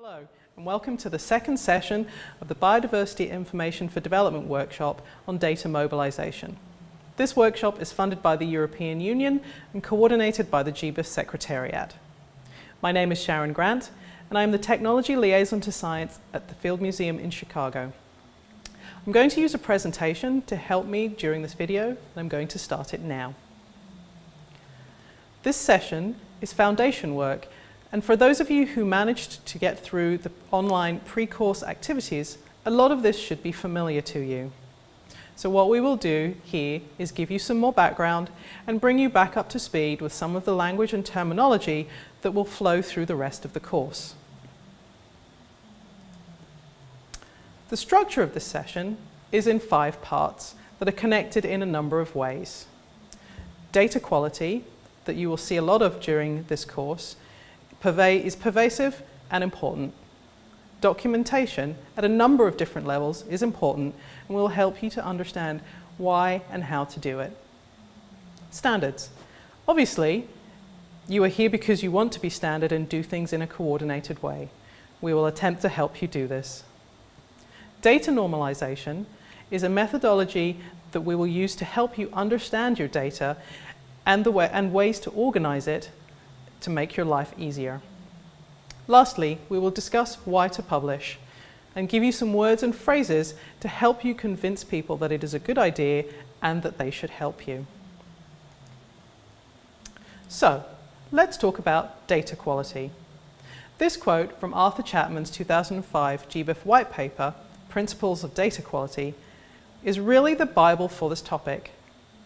Hello and welcome to the second session of the Biodiversity Information for Development workshop on data mobilisation. This workshop is funded by the European Union and coordinated by the GBIF Secretariat. My name is Sharon Grant and I am the Technology Liaison to Science at the Field Museum in Chicago. I'm going to use a presentation to help me during this video and I'm going to start it now. This session is foundation work and for those of you who managed to get through the online pre-course activities, a lot of this should be familiar to you. So what we will do here is give you some more background and bring you back up to speed with some of the language and terminology that will flow through the rest of the course. The structure of this session is in five parts that are connected in a number of ways. Data quality, that you will see a lot of during this course, is pervasive and important. Documentation at a number of different levels is important and will help you to understand why and how to do it. Standards. Obviously, you are here because you want to be standard and do things in a coordinated way. We will attempt to help you do this. Data normalization is a methodology that we will use to help you understand your data and, the way, and ways to organize it to make your life easier. Lastly, we will discuss why to publish and give you some words and phrases to help you convince people that it is a good idea and that they should help you. So, let's talk about data quality. This quote from Arthur Chapman's 2005 GBIF white paper, Principles of Data Quality, is really the Bible for this topic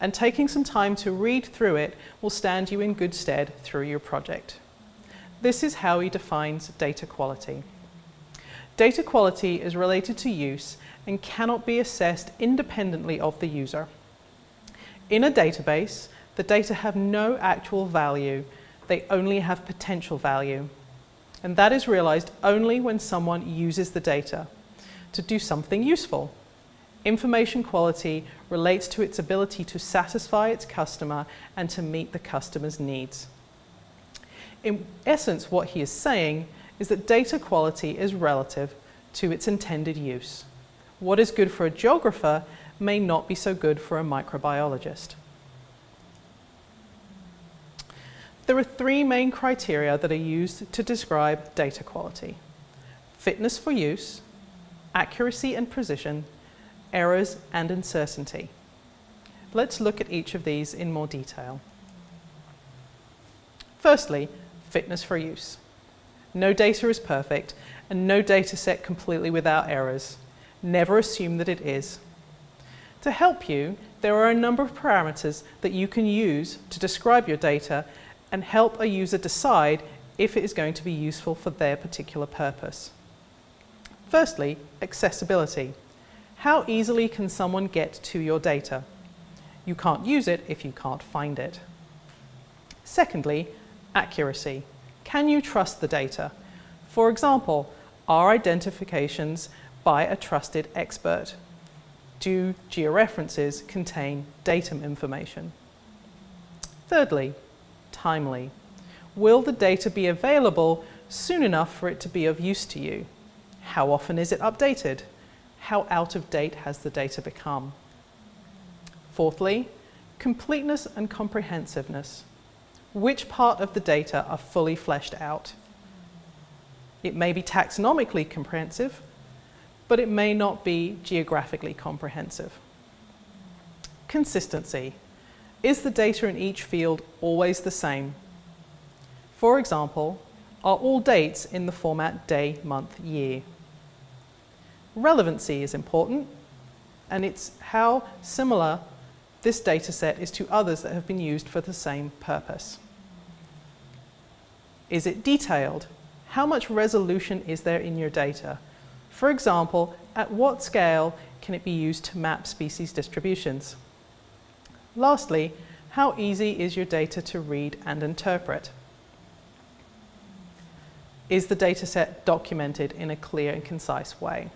and taking some time to read through it will stand you in good stead through your project. This is how he defines data quality. Data quality is related to use and cannot be assessed independently of the user. In a database, the data have no actual value, they only have potential value. And that is realized only when someone uses the data to do something useful. Information quality relates to its ability to satisfy its customer and to meet the customer's needs. In essence, what he is saying is that data quality is relative to its intended use. What is good for a geographer may not be so good for a microbiologist. There are three main criteria that are used to describe data quality. Fitness for use, accuracy and precision, errors and uncertainty. Let's look at each of these in more detail. Firstly, fitness for use. No data is perfect and no data set completely without errors. Never assume that it is. To help you, there are a number of parameters that you can use to describe your data and help a user decide if it is going to be useful for their particular purpose. Firstly, accessibility. How easily can someone get to your data? You can't use it if you can't find it. Secondly, accuracy. Can you trust the data? For example, are identifications by a trusted expert? Do georeferences contain datum information? Thirdly, timely. Will the data be available soon enough for it to be of use to you? How often is it updated? How out of date has the data become? Fourthly, completeness and comprehensiveness. Which part of the data are fully fleshed out? It may be taxonomically comprehensive, but it may not be geographically comprehensive. Consistency. Is the data in each field always the same? For example, are all dates in the format day, month, year? Relevancy is important, and it's how similar this data set is to others that have been used for the same purpose. Is it detailed? How much resolution is there in your data? For example, at what scale can it be used to map species distributions? Lastly, how easy is your data to read and interpret? Is the dataset documented in a clear and concise way?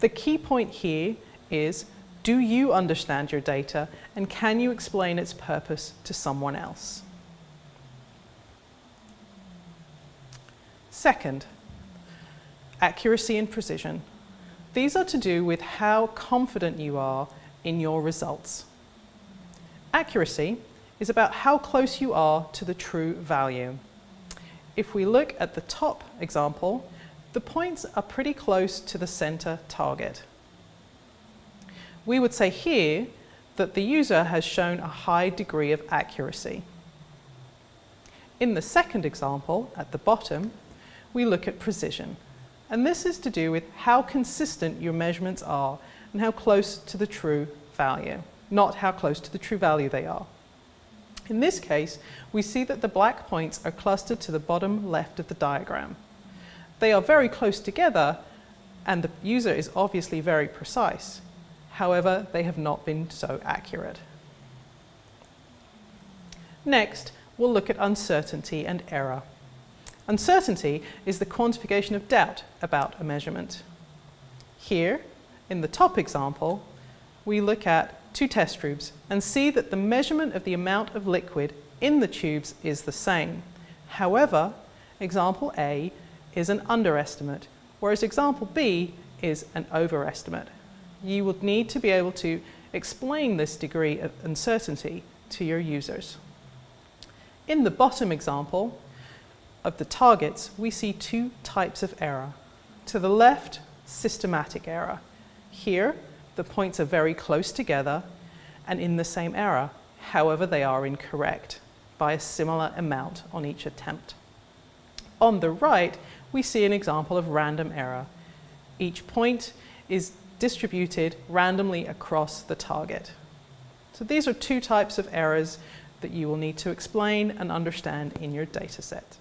The key point here is, do you understand your data and can you explain its purpose to someone else? Second, accuracy and precision. These are to do with how confident you are in your results. Accuracy is about how close you are to the true value. If we look at the top example, the points are pretty close to the center target. We would say here that the user has shown a high degree of accuracy. In the second example, at the bottom, we look at precision. And this is to do with how consistent your measurements are and how close to the true value, not how close to the true value they are. In this case, we see that the black points are clustered to the bottom left of the diagram. They are very close together and the user is obviously very precise. However, they have not been so accurate. Next, we'll look at uncertainty and error. Uncertainty is the quantification of doubt about a measurement. Here, in the top example, we look at two test tubes and see that the measurement of the amount of liquid in the tubes is the same. However, example A is an underestimate, whereas example B is an overestimate. You would need to be able to explain this degree of uncertainty to your users. In the bottom example of the targets, we see two types of error. To the left, systematic error. Here, the points are very close together and in the same error. However, they are incorrect by a similar amount on each attempt. On the right, we see an example of random error. Each point is distributed randomly across the target. So these are two types of errors that you will need to explain and understand in your data set.